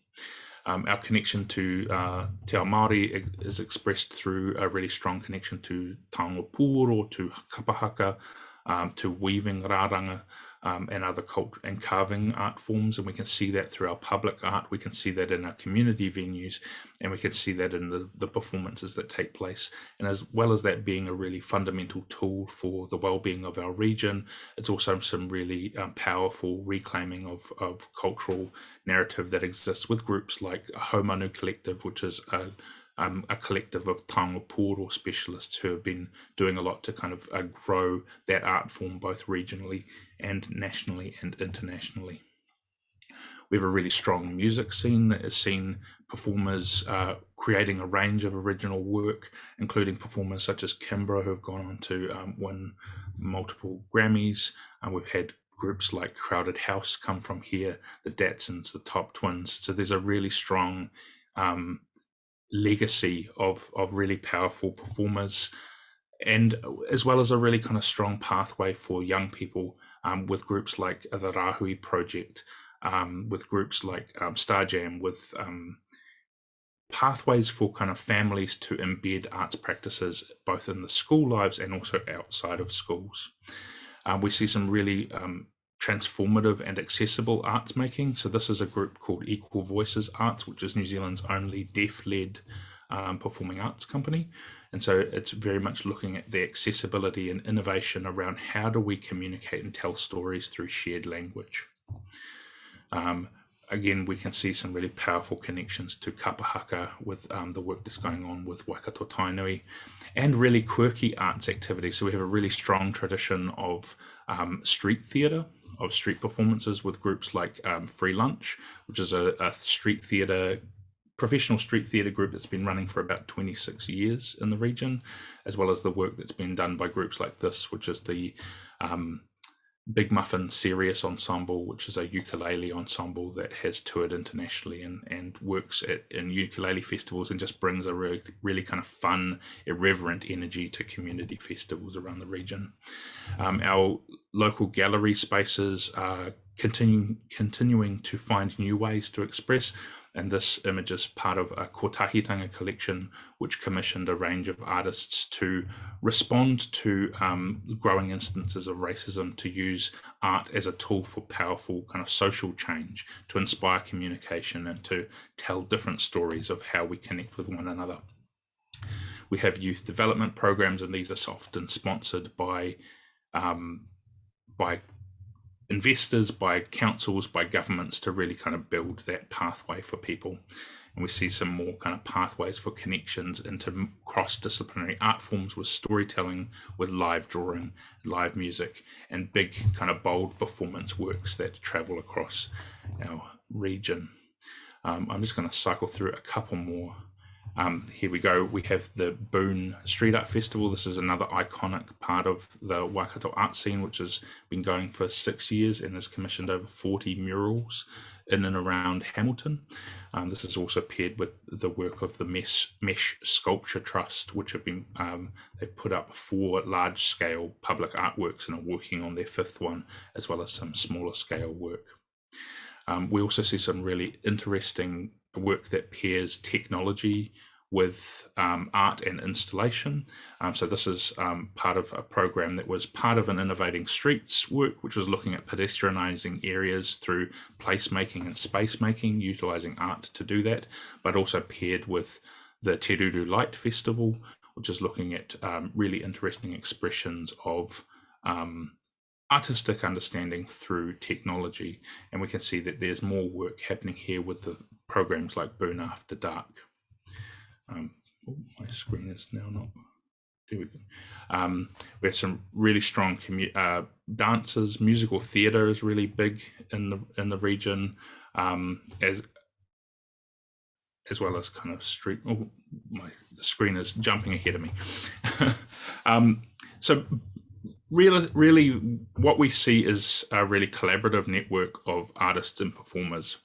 Um, our connection to uh, Te Ao Māori is expressed through a really strong connection to Taonga Pūro, to Kapahaka, um, to weaving rāranga, um, and other culture and carving art forms. And we can see that through our public art. We can see that in our community venues, and we can see that in the, the performances that take place. And as well as that being a really fundamental tool for the well-being of our region, it's also some really um, powerful reclaiming of, of cultural narrative that exists with groups like Haumanu Collective, which is a um, a collective of pūoro specialists who have been doing a lot to kind of uh, grow that art form both regionally and nationally and internationally. We have a really strong music scene that has seen performers uh, creating a range of original work, including performers such as Kimbra, who have gone on to um, win multiple Grammys. Uh, we've had groups like Crowded House come from here, the Datsuns, the Topp Twins. So there's a really strong um, legacy of of really powerful performers and as well as a really kind of strong pathway for young people um, with groups like the Rahui Project, um, with groups like um, Starjam, with um, pathways for kind of families to embed arts practices both in the school lives and also outside of schools. Um, we see some really um, transformative and accessible arts making. So this is a group called Equal Voices Arts, which is New Zealand's only deaf-led um, performing arts company. And so it's very much looking at the accessibility and innovation around how do we communicate and tell stories through shared language. Um, again, we can see some really powerful connections to Kapahaka with um, the work that's going on with Waikato Tainui and really quirky arts activities. So we have a really strong tradition of um, street theatre of street performances with groups like um, Free Lunch, which is a, a street theatre professional street theatre group that's been running for about 26 years in the region, as well as the work that's been done by groups like this, which is the um, Big Muffin Serious Ensemble, which is a ukulele ensemble that has toured internationally and, and works at in ukulele festivals and just brings a really, really kind of fun, irreverent energy to community festivals around the region. Um, our local gallery spaces are continuing continuing to find new ways to express and this image is part of a Kotahitanga collection, which commissioned a range of artists to respond to um, growing instances of racism, to use art as a tool for powerful kind of social change, to inspire communication and to tell different stories of how we connect with one another. We have youth development programs, and these are often sponsored by um, by investors, by councils, by governments to really kind of build that pathway for people. And we see some more kind of pathways for connections into cross-disciplinary art forms with storytelling, with live drawing, live music, and big kind of bold performance works that travel across our region. Um, I'm just going to cycle through a couple more um, here we go. We have the Boon Street Art Festival. This is another iconic part of the Waikato art scene, which has been going for six years and has commissioned over 40 murals in and around Hamilton. Um, this is also paired with the work of the Mesh, Mesh Sculpture Trust, which have been um, they've put up four large-scale public artworks and are working on their fifth one, as well as some smaller scale work. Um, we also see some really interesting work that pairs technology with um, art and installation. Um, so this is um, part of a program that was part of an Innovating Streets work, which was looking at pedestrianising areas through placemaking and space making, utilising art to do that, but also paired with the Te Ruru Light Festival, which is looking at um, really interesting expressions of um, artistic understanding through technology. And we can see that there's more work happening here with the programs like Boon After Dark. Um, oh, my screen is now not. There we go. Um, we have some really strong uh, dancers. Musical theatre is really big in the in the region, um, as as well as kind of street. Oh, my screen is jumping ahead of me. um, so really, really, what we see is a really collaborative network of artists and performers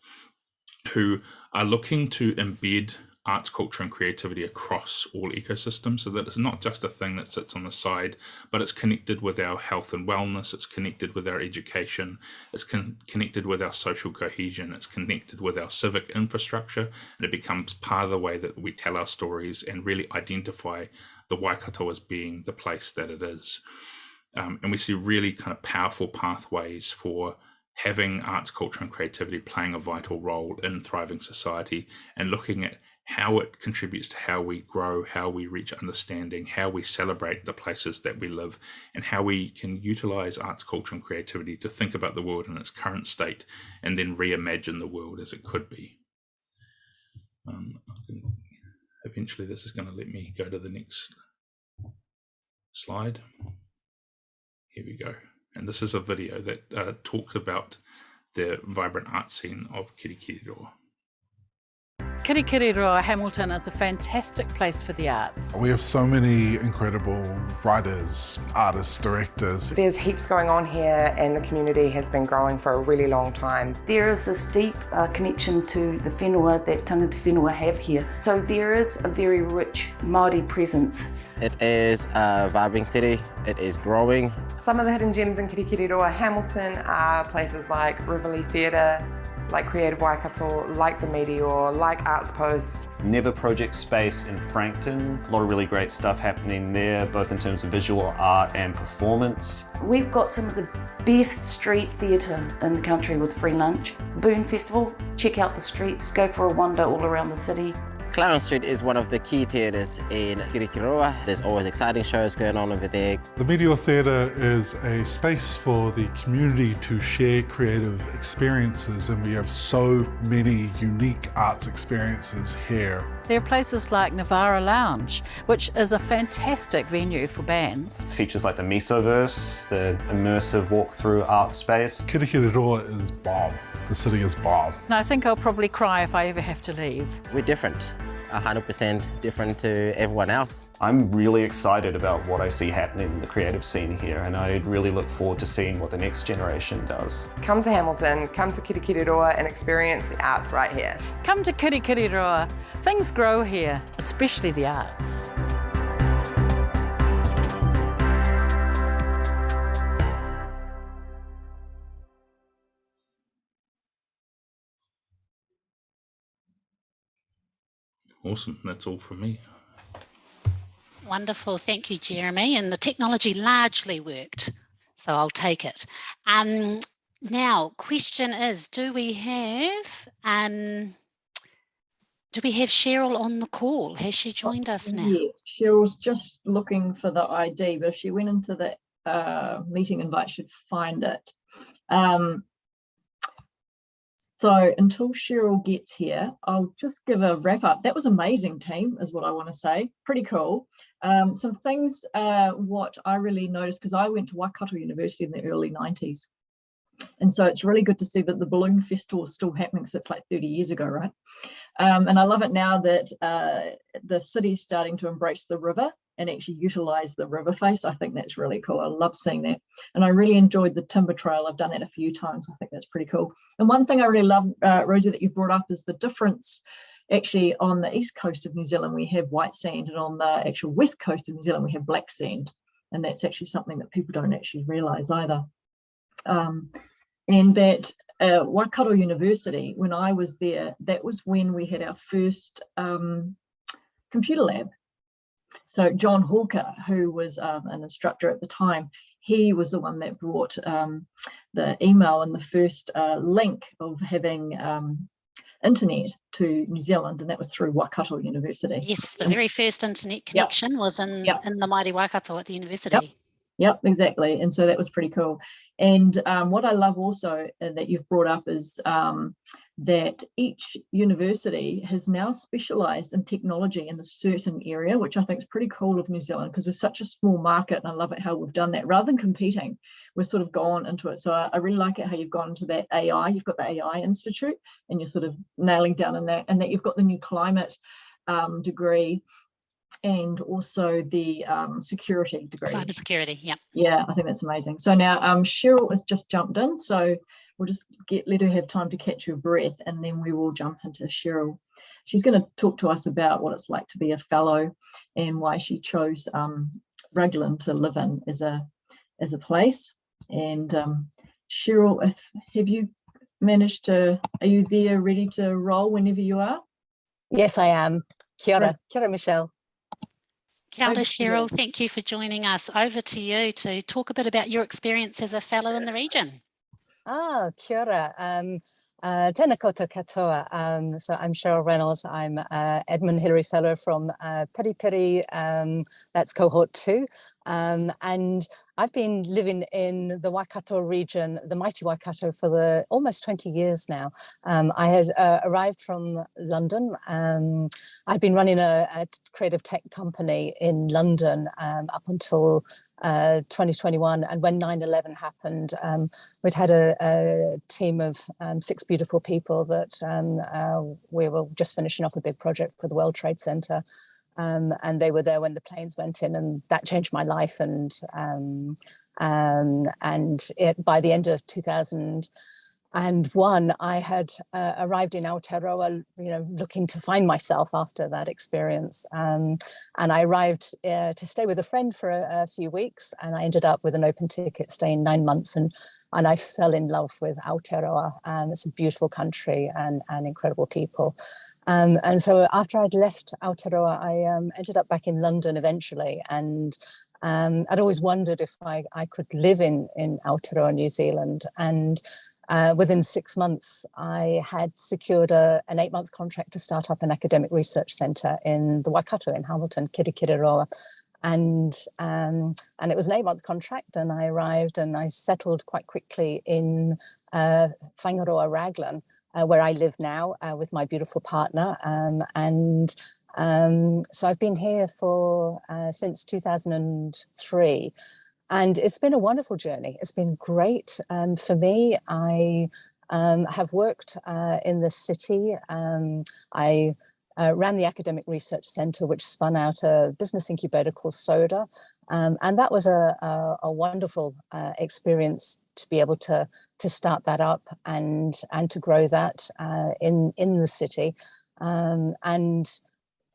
who are looking to embed arts, culture, and creativity across all ecosystems so that it's not just a thing that sits on the side, but it's connected with our health and wellness, it's connected with our education, it's con connected with our social cohesion, it's connected with our civic infrastructure, and it becomes part of the way that we tell our stories and really identify the Waikato as being the place that it is. Um, and we see really kind of powerful pathways for having arts, culture, and creativity playing a vital role in thriving society and looking at how it contributes to how we grow, how we reach understanding, how we celebrate the places that we live, and how we can utilize arts, culture, and creativity to think about the world in its current state and then reimagine the world as it could be. Um, eventually, this is going to let me go to the next slide. Here we go. And this is a video that uh, talks about the vibrant art scene of Kirikiriroa. Kirikiriroa Hamilton is a fantastic place for the arts. We have so many incredible writers, artists, directors. There's heaps going on here and the community has been growing for a really long time. There is this deep uh, connection to the whenua that tangata whenua have here. So there is a very rich Māori presence it is a vibrant city. It is growing. Some of the hidden gems in Kirikiriroa Hamilton are places like Rivoli Theatre, like Creative Waikato, like the Meteor, like Arts Post. Never Project Space in Frankton. A lot of really great stuff happening there, both in terms of visual art and performance. We've got some of the best street theatre in the country with free lunch. Boon Festival, check out the streets, go for a wander all around the city. Clown Street is one of the key theatres in Kirikiriroa. There's always exciting shows going on over there. The Meteor Theatre is a space for the community to share creative experiences and we have so many unique arts experiences here. There are places like Nivara Lounge, which is a fantastic venue for bands. Features like the Mesoverse, the immersive walk-through art space. Kirikiriroa is bomb. The city is bomb. And I think I'll probably cry if I ever have to leave. We're different. 100% different to everyone else. I'm really excited about what I see happening in the creative scene here and I really look forward to seeing what the next generation does. Come to Hamilton, come to Kirikiriroa and experience the arts right here. Come to Kirikiriroa. Things grow here, especially the arts. Awesome. That's all from me. Wonderful. Thank you, Jeremy. And the technology largely worked, so I'll take it. Um, now, question is, do we have um, do we have Cheryl on the call? Has she joined us now? Yeah, Cheryl's just looking for the ID, but if she went into the uh, meeting invite, she'd find it. Um, so until Cheryl gets here, I'll just give a wrap up. That was amazing team is what I want to say. Pretty cool. Um, some things uh, what I really noticed because I went to Waikato University in the early 90s. And so it's really good to see that the balloon festival is still happening. So it's like 30 years ago, right? Um, and I love it now that uh, the city's starting to embrace the river and actually utilize the river face. I think that's really cool. I love seeing that. And I really enjoyed the timber trail. I've done that a few times. I think that's pretty cool. And one thing I really love, uh, Rosie, that you brought up is the difference actually on the east coast of New Zealand, we have white sand and on the actual west coast of New Zealand, we have black sand. And that's actually something that people don't actually realize either. Um, and that uh, Waikato University, when I was there, that was when we had our first um, computer lab. So John Houlker, who was um, an instructor at the time, he was the one that brought um, the email and the first uh, link of having um, internet to New Zealand, and that was through Waikato University. Yes, the very first internet connection yep. was in, yep. in the mighty Waikato at the university. Yep. Yep, exactly. And so that was pretty cool. And um, what I love also uh, that you've brought up is um, that each university has now specialised in technology in a certain area, which I think is pretty cool of New Zealand because we're such a small market and I love it how we've done that. Rather than competing, we've sort of gone into it. So I, I really like it how you've gone into that AI. You've got the AI Institute and you're sort of nailing down in that and that you've got the new climate um, degree and also the um, security degree. Cyber security, yeah. Yeah, I think that's amazing. So now um, Cheryl has just jumped in, so we'll just get let her have time to catch her breath, and then we will jump into Cheryl. She's going to talk to us about what it's like to be a fellow and why she chose um, Raglan to live in as a as a place. And um, Cheryl, if, have you managed to? Are you there, ready to roll whenever you are? Yes, I am. Kia ora, Kia ora, Michelle. Kia ora, Over to you. Cheryl. Thank you for joining us. Over to you to talk a bit about your experience as a fellow in the region. Ah, kia ora. Um, uh, tēnā koutou katoa. Um, so I'm Cheryl Reynolds. I'm uh, Edmund Hillary Fellow from uh, Piri Piri. Um, that's cohort two. Um, and I've been living in the Waikato region, the mighty Waikato, for the almost 20 years now. Um, I had uh, arrived from London. Um, I'd been running a, a creative tech company in London um, up until uh, 2021. And when 9-11 happened, um, we'd had a, a team of um, six beautiful people that um, uh, we were just finishing off a big project for the World Trade Center. Um, and they were there when the planes went in and that changed my life. And um, and it, by the end of 2000, and one, I had uh, arrived in Aotearoa, you know, looking to find myself after that experience. Um, and I arrived uh, to stay with a friend for a, a, few weeks and I ended up with an open ticket staying nine months and, and I fell in love with Aotearoa. Um, it's a beautiful country and, and incredible people. Um, and so after I'd left Aotearoa, I um, ended up back in London eventually and um, I'd always wondered if I, I could live in, in Aotearoa, New Zealand. And uh, within six months, I had secured a, an eight month contract to start up an academic research centre in the Waikato in Hamilton, Kirikiriroa. And, um, and it was an eight month contract and I arrived and I settled quite quickly in uh, Whāingaroa Raglan, uh, where I live now uh, with my beautiful partner. Um, and um, so I've been here for uh, since 2003. And it's been a wonderful journey. It's been great um, for me. I um, have worked uh, in the city. Um, I uh, ran the Academic Research Centre, which spun out a business incubator called SODA. Um, and that was a, a, a wonderful uh, experience to be able to, to start that up and, and to grow that uh, in, in the city. Um, and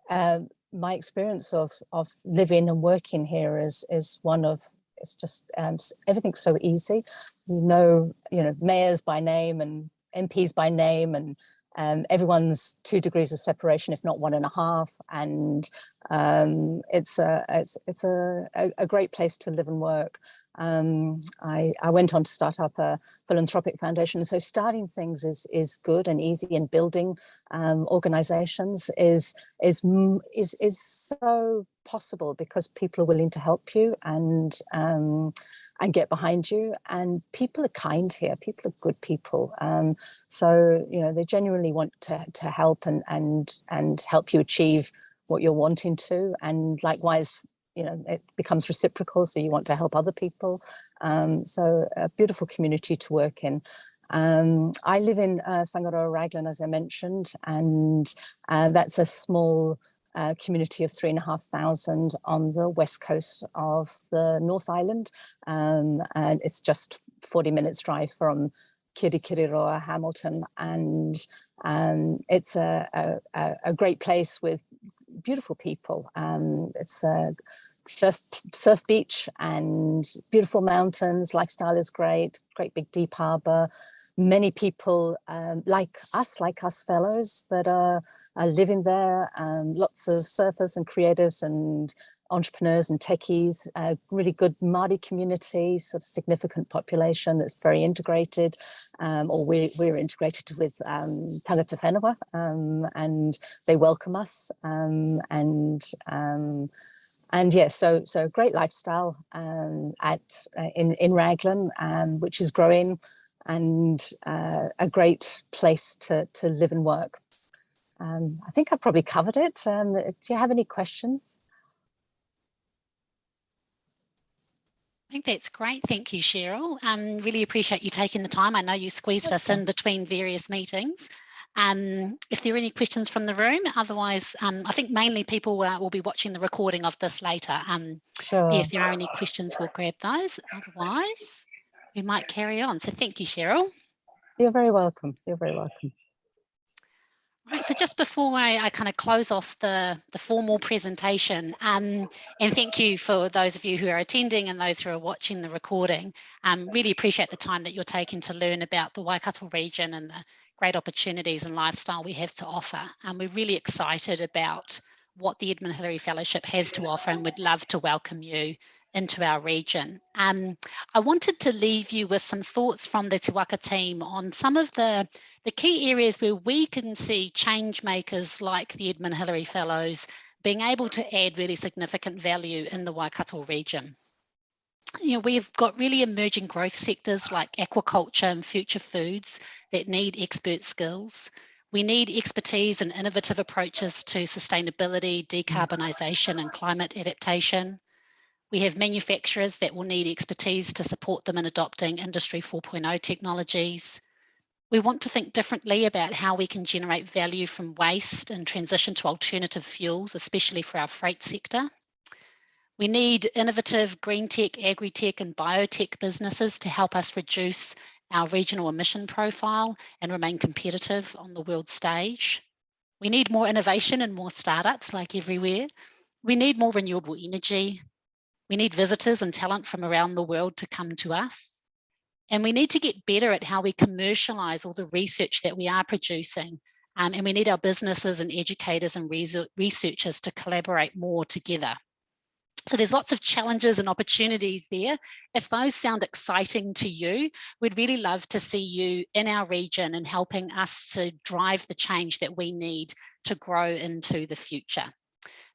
uh, my experience of, of living and working here is, is one of it's just um, everything's so easy. You know, you know, mayors by name and MPs by name and um, everyone's two degrees of separation, if not one and a half. And um, it's a it's it's a, a, a, great place to live and work. Um, I, I went on to start up a philanthropic foundation. So starting things is is good and easy and building um, organizations is is is is so possible because people are willing to help you and um, and get behind you and people are kind here people are good people um, so you know they genuinely want to, to help and and and help you achieve what you're wanting to and likewise you know it becomes reciprocal so you want to help other people um, so a beautiful community to work in um, I live in uh, Whāingaroa Raglan, as I mentioned, and uh, that's a small uh, community of three and a half thousand on the west coast of the North Island. Um, and it's just 40 minutes drive from Kirikiriroa, Hamilton, and um, it's a, a, a, great place with beautiful people. Um, it's a surf, surf beach and beautiful mountains, lifestyle is great, great big deep harbor. Many people um, like us, like us fellows that are, are living there, um, lots of surfers and creatives and entrepreneurs and techies, a really good Māori community, sort of significant population that's very integrated, um, or we, we're integrated with um, Tangata Whenua, um, and they welcome us. Um, and um, and yeah, so so great lifestyle um, at uh, in in Raglan, which is growing, and uh, a great place to to live and work. I think I've probably covered it. do you have any questions? I think that's great. Thank you, Cheryl. Um, really appreciate you taking the time. I know you squeezed us in between various meetings. Um, if there are any questions from the room, otherwise, um, I think mainly people uh, will be watching the recording of this later. Um, Sure. yeah, if there are any questions, we'll grab those. Otherwise, we might carry on. So thank you, Cheryl. You're very welcome. You're very welcome. Right, so just before I, I kind of close off the, the formal presentation, um, and thank you for those of you who are attending and those who are watching the recording, um, really appreciate the time that you're taking to learn about the Waikato region and the great opportunities and lifestyle we have to offer. And we're really excited about what the Edmund Hillary Fellowship has to offer and would love to welcome you into our region. Um, I wanted to leave you with some thoughts from the Te Waka team on some of the, the key areas where we can see change makers like the Edmund Hillary Fellows being able to add really significant value in the Waikato region. You know, we've got really emerging growth sectors like aquaculture and future foods that need expert skills. We need expertise and innovative approaches to sustainability, decarbonisation and climate adaptation. We have manufacturers that will need expertise to support them in adopting Industry 4.0 technologies. We want to think differently about how we can generate value from waste and transition to alternative fuels, especially for our freight sector. We need innovative green tech, agri-tech and biotech businesses to help us reduce our regional emission profile and remain competitive on the world stage. We need more innovation and more startups like everywhere. We need more renewable energy. We need visitors and talent from around the world to come to us. And we need to get better at how we commercialize all the research that we are producing. Um, and we need our businesses and educators and researchers to collaborate more together. So there's lots of challenges and opportunities there. If those sound exciting to you, we'd really love to see you in our region and helping us to drive the change that we need to grow into the future.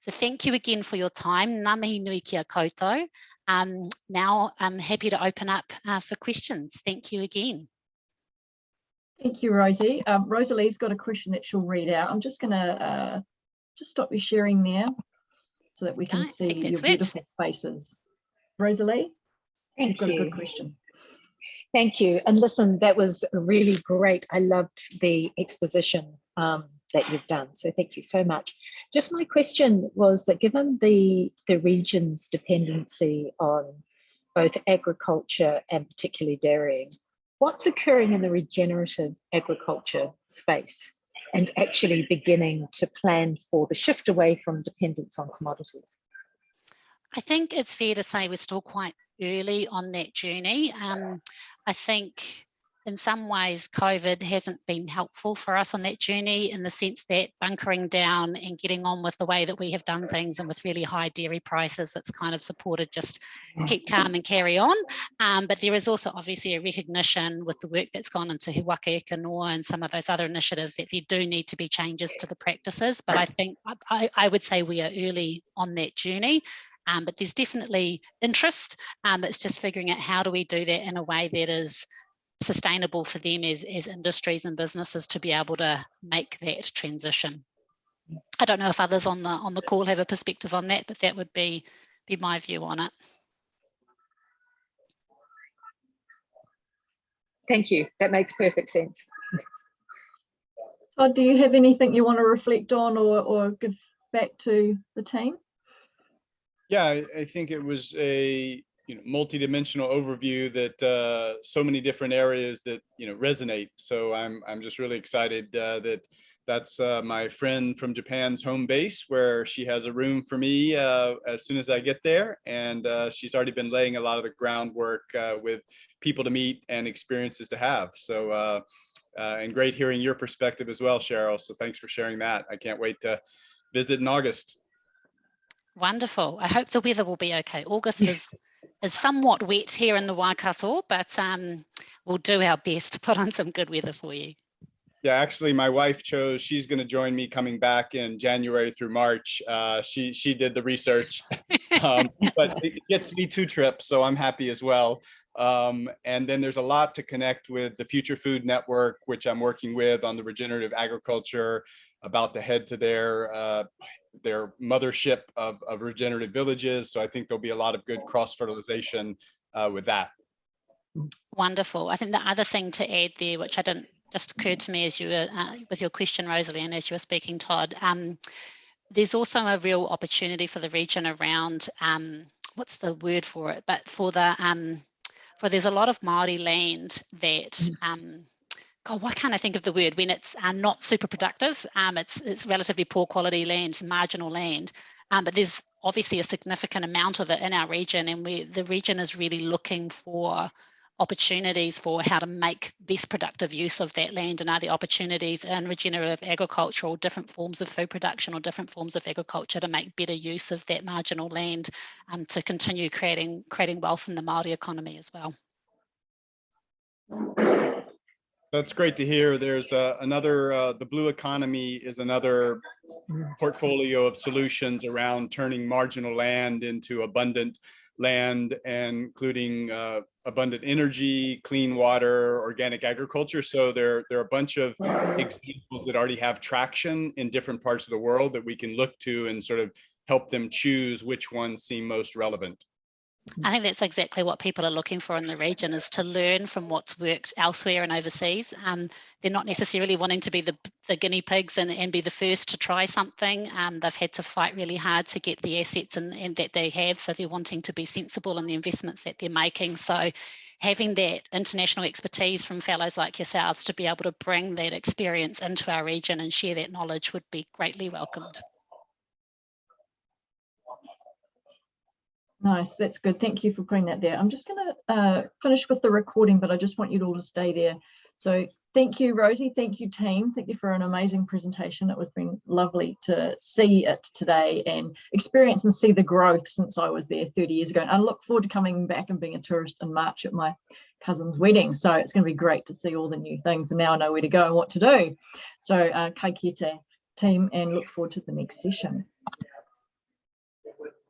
So thank you again for your time. Ngā mihi nui kia koutou. Um, now I'm happy to open up uh, for questions. Thank you again. Thank you, Rosie. Um, Rosalie's got a question that she'll read out. I'm just going to uh, just stop you sharing there so that we can Okay, see your that's beautiful faces. Rosalie, Thank you've got a good question. Thank you. And listen, that was really great. I loved the exposition um, that you've done. So thank you so much. Just my question was that given the, the region's dependency on both agriculture and particularly dairying, what's occurring in the regenerative agriculture space and actually beginning to plan for the shift away from dependence on commodities? I think it's fair to say we're still quite early on that journey. Um, I think in some ways COVID hasn't been helpful for us on that journey in the sense that bunkering down and getting on with the way that we have done things and with really high dairy prices, it's kind of supported just keep calm and carry on. Um, but there is also obviously a recognition with the work that's gone into He Waka and some of those other initiatives that there do need to be changes to the practices. But I think I, I would say we are early on that journey. Um, but there's definitely interest. Um, it's just figuring out how do we do that in a way that is sustainable for them as, as industries and businesses to be able to make that transition. I don't know if others on the on the call have a perspective on that, but that would be be my view on it. Thank you. That makes perfect sense. Todd, do you have anything you want to reflect on or, or give back to the team? Yeah, I, I think it was a you know multi-dimensional overview that uh, so many different areas that you know resonate. So I'm I'm just really excited uh, that that's uh, my friend from Japan's home base, where she has a room for me uh, as soon as I get there, and uh, she's already been laying a lot of the groundwork uh, with people to meet and experiences to have. So. Uh, uh, and great hearing your perspective as well, Cheryl. So thanks for sharing that. I can't wait to visit in August. Wonderful. I hope the weather will be okay. August is is somewhat wet here in the Waikato, but um, we'll do our best to put on some good weather for you. Yeah, actually, my wife chose. She's going to join me coming back in January through March. Uh, she she did the research, um, but it gets me two trips, so I'm happy as well. Um, and then there's a lot to connect with the Future Food Network, which I'm working with on the regenerative agriculture. About to head to their uh, their mothership of, of regenerative villages. So I think there'll be a lot of good cross fertilization uh, with that. Wonderful. I think the other thing to add there, which I didn't just occurred to me as you were uh, with your question, Rosalie, and as you were speaking, Todd. Um, there's also a real opportunity for the region around um, what's the word for it, but for the um, for there's a lot of Maori land that mm. um, God, why can't I think of the word when it's uh, not super productive? Um, it's it's relatively poor quality land, marginal land, um, but there's obviously a significant amount of it in our region, and we the region is really looking for opportunities for how to make best productive use of that land and are there opportunities in regenerative agriculture or different forms of food production or different forms of agriculture to make better use of that marginal land um, to continue creating creating wealth in the Māori economy as well. That's great to hear. There's uh, another, uh, the blue economy is another portfolio of solutions around turning marginal land into abundant land, including uh, abundant energy, clean water, organic agriculture. So there, there are a bunch of examples that already have traction in different parts of the world that we can look to and sort of help them choose which ones seem most relevant. I think that's exactly what people are looking for in the region is to learn from what's worked elsewhere and overseas. Um, they're not necessarily wanting to be the, the guinea pigs and, and be the first to try something. Um, they've had to fight really hard to get the assets and, and that they have. So they're wanting to be sensible in the investments that they're making. So having that international expertise from fellows like yourselves to be able to bring that experience into our region and share that knowledge would be greatly welcomed. Nice, that's good. Thank you for putting that there. I'm just going to uh, finish with the recording, but I just want you all to stay there. So thank you, Rosie. Thank you, team. Thank you for an amazing presentation. It was been lovely to see it today and experience and see the growth since I was there 30 years ago. And I look forward to coming back and being a tourist in March at my cousin's wedding. So it's going to be great to see all the new things and now I know where to go and what to do. So uh, kai kite team and look forward to the next session.